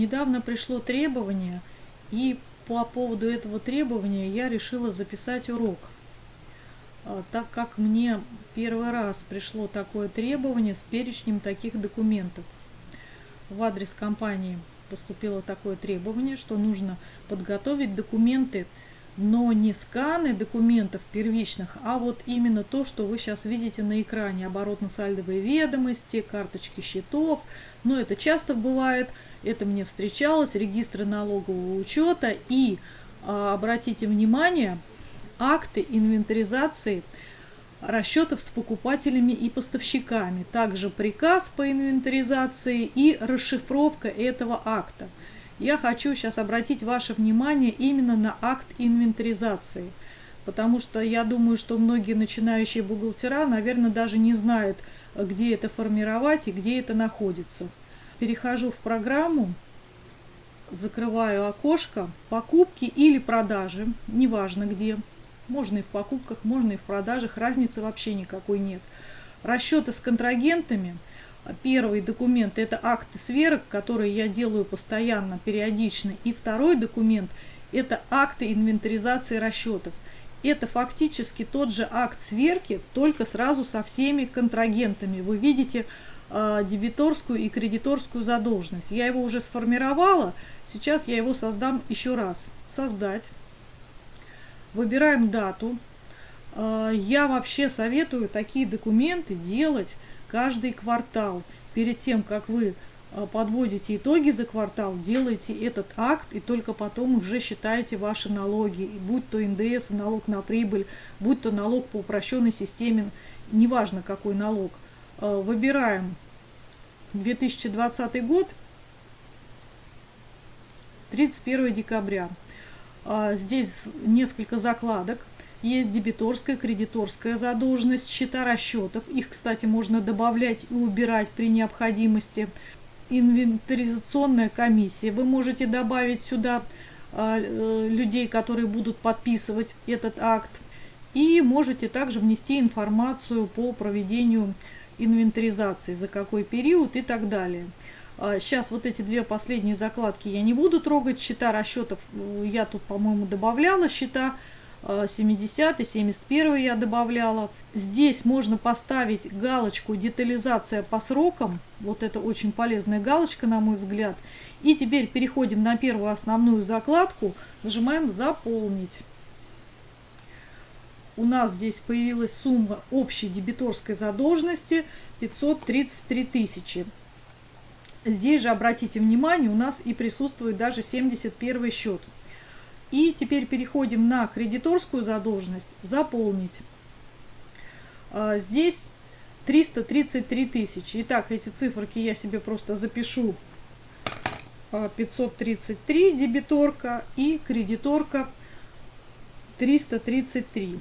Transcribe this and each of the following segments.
недавно пришло требование, и по поводу этого требования я решила записать урок. А, так как мне первый раз пришло такое требование с перечнем таких документов. В адрес компании поступило такое требование, что нужно подготовить документы, но не сканы документов первичных, а вот именно то, что вы сейчас видите на экране. Оборотно-сальдовые ведомости, карточки счетов. Но это часто бывает, это мне встречалось, регистры налогового учета. И а, обратите внимание, акты инвентаризации расчетов с покупателями и поставщиками, также приказ по инвентаризации и расшифровка этого акта. Я хочу сейчас обратить ваше внимание именно на акт инвентаризации, потому что я думаю, что многие начинающие бухгалтера, наверное, даже не знают, где это формировать и где это находится. Перехожу в программу, закрываю окошко «Покупки или продажи», неважно где, можно и в покупках, можно и в продажах, разницы вообще никакой нет. Расчеты с контрагентами. Первый документ – это акты сверок, которые я делаю постоянно, периодично. И второй документ – это акты инвентаризации расчетов. Это фактически тот же акт сверки, только сразу со всеми контрагентами. Вы видите э, дебиторскую и кредиторскую задолженность. Я его уже сформировала, сейчас я его создам еще раз. Создать. Выбираем дату. А, я вообще советую такие документы делать каждый квартал. Перед тем, как вы а, подводите итоги за квартал, делайте этот акт и только потом уже считаете ваши налоги. Будь то НДС, налог на прибыль, будь то налог по упрощенной системе, неважно какой налог. А, выбираем 2020 год, 31 декабря. А, здесь несколько закладок. Есть дебиторская, кредиторская задолженность, счета расчетов. Их, кстати, можно добавлять и убирать при необходимости. Инвентаризационная комиссия. Вы можете добавить сюда а, э, людей, которые будут подписывать этот акт. И можете также внести информацию по проведению инвентаризации, за какой период и так далее. Сейчас а, вот эти две последние закладки я не буду трогать. Счета расчетов э, я тут, по-моему, добавляла. Счета 70 71 я добавляла. Здесь можно поставить галочку детализация по срокам. Вот это очень полезная галочка, на мой взгляд. И теперь переходим на первую основную закладку. Нажимаем заполнить. У нас здесь появилась сумма общей дебиторской задолженности 533 тысячи. Здесь же, обратите внимание, у нас и присутствует даже 71 счет. И теперь переходим на кредиторскую задолженность «Заполнить». А, здесь 333 тысячи. Итак, эти циферки я себе просто запишу. 533 а, дебиторка и кредиторка 333.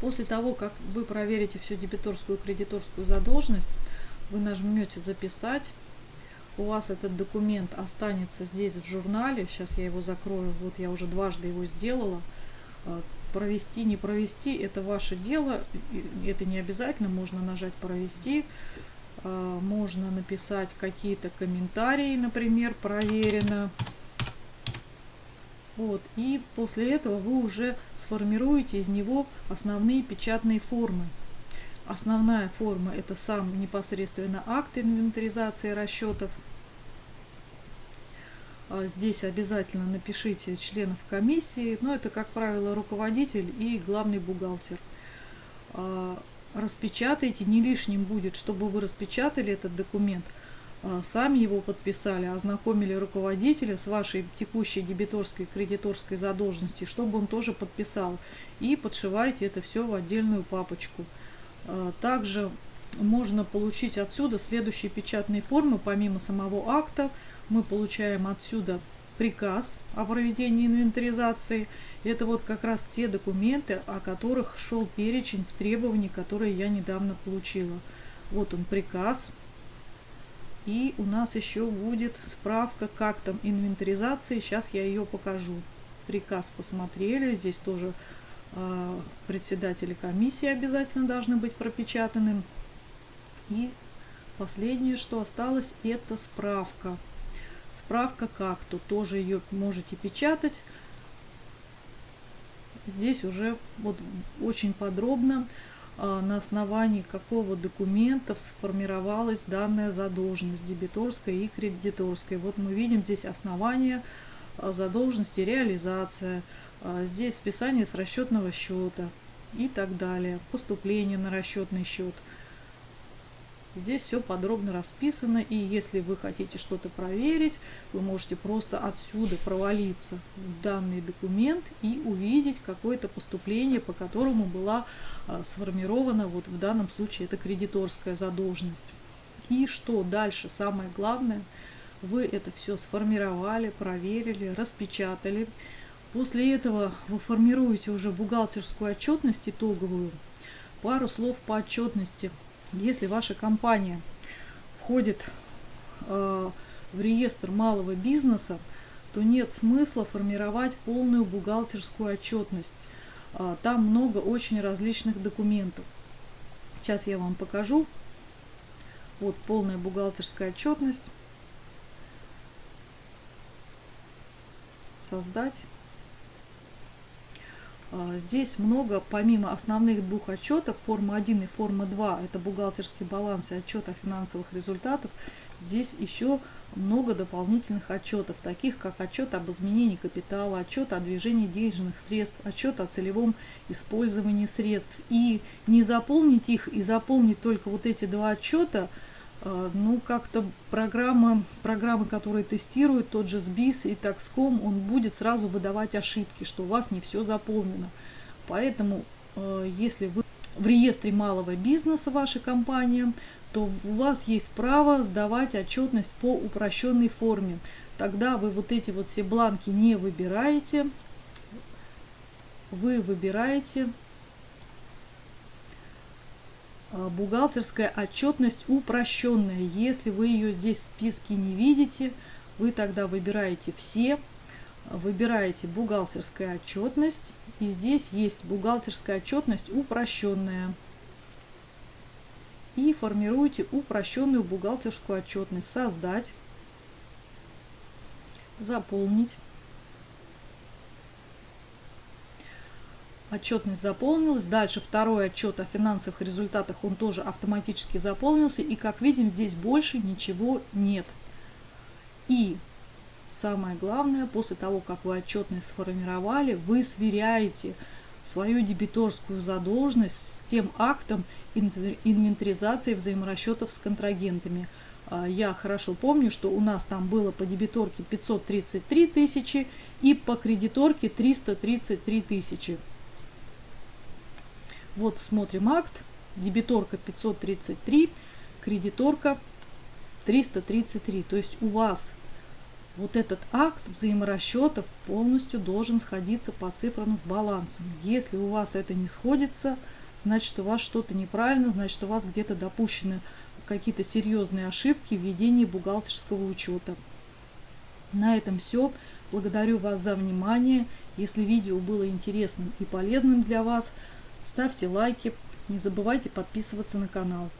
После того, как вы проверите всю дебиторскую и кредиторскую задолженность, вы нажмете «Записать» у вас этот документ останется здесь в журнале, сейчас я его закрою, вот я уже дважды его сделала, а, провести, не провести, это ваше дело, это не обязательно, можно нажать провести, а, можно написать какие-то комментарии, например, проверено. Вот, и после этого вы уже сформируете из него основные печатные формы. Основная форма это сам непосредственно акт инвентаризации расчетов. А здесь обязательно напишите членов комиссии, но это, как правило, руководитель и главный бухгалтер. А, распечатайте, не лишним будет, чтобы вы распечатали этот документ, а, сами его подписали, ознакомили руководителя с вашей текущей дебиторской кредиторской задолженностью, чтобы он тоже подписал. И подшивайте это все в отдельную папочку. Также можно получить отсюда следующие печатные формы, помимо самого акта, мы получаем отсюда приказ о проведении инвентаризации. Это вот как раз те документы, о которых шел перечень в требовании, которые я недавно получила. Вот он приказ. И у нас еще будет справка, как там инвентаризация. Сейчас я ее покажу. Приказ посмотрели. Здесь тоже э, председатели комиссии обязательно должны быть пропечатаны. И последнее, что осталось, это справка Справка как, то тоже ее можете печатать. Здесь уже вот очень подробно а, на основании какого документа сформировалась данная задолженность дебиторская и кредиторская. Вот мы видим здесь основание а, задолженности, реализация, а, здесь списание с расчетного счета и так далее, поступление на расчетный счет – Здесь все подробно расписано, и если вы хотите что-то проверить, вы можете просто отсюда провалиться в данный документ и увидеть какое-то поступление, по которому была а, сформирована, вот в данном случае это кредиторская задолженность. И что дальше, самое главное, вы это все сформировали, проверили, распечатали. После этого вы формируете уже бухгалтерскую отчетность итоговую. Пару слов по отчетности – если ваша компания входит э, в реестр малого бизнеса, то нет смысла формировать полную бухгалтерскую отчетность. Э, там много очень различных документов. Сейчас я вам покажу. Вот полная бухгалтерская отчетность. Создать. А, здесь много, помимо основных двух отчетов, форма 1 и форма 2, это бухгалтерский баланс и отчет о финансовых результатах, здесь еще много дополнительных отчетов, таких как отчет об изменении капитала, отчет о движении денежных средств, отчет о целевом использовании средств. И не заполнить их, и заполнить только вот эти два отчета – ну, как-то программа, программы, которые тестируют, тот же SBIS и Taxcom, он будет сразу выдавать ошибки, что у вас не все заполнено. Поэтому, а, если вы в реестре малого бизнеса вашей компании, то у вас есть право сдавать отчетность по упрощенной форме. Тогда вы вот эти вот все бланки не выбираете, вы выбираете а, бухгалтерская отчетность упрощенная. Если вы ее здесь в списке не видите, вы тогда выбираете все, выбираете бухгалтерская отчетность, и здесь есть бухгалтерская отчетность упрощенная. И формируете упрощенную бухгалтерскую отчетность. Создать, заполнить. Отчетность заполнилась. Дальше второй отчет о финансовых результатах, он тоже автоматически заполнился. И как видим, здесь больше ничего нет. И самое главное, после того, как вы отчетность сформировали, вы сверяете свою дебиторскую задолженность с тем актом инвентаризации взаиморасчетов с контрагентами. А, я хорошо помню, что у нас там было по дебиторке 533 тысячи и по кредиторке 333 тысячи. Вот смотрим акт. Дебиторка 533, кредиторка 333. То есть у вас вот этот акт взаиморасчетов полностью должен сходиться по цифрам с балансом. Если у вас это не сходится, значит у вас что-то неправильно, значит у вас где-то допущены какие-то серьезные ошибки в ведении бухгалтерского учета. На этом все. Благодарю вас за внимание. Если видео было интересным и полезным для вас, Ставьте лайки, не забывайте подписываться на канал.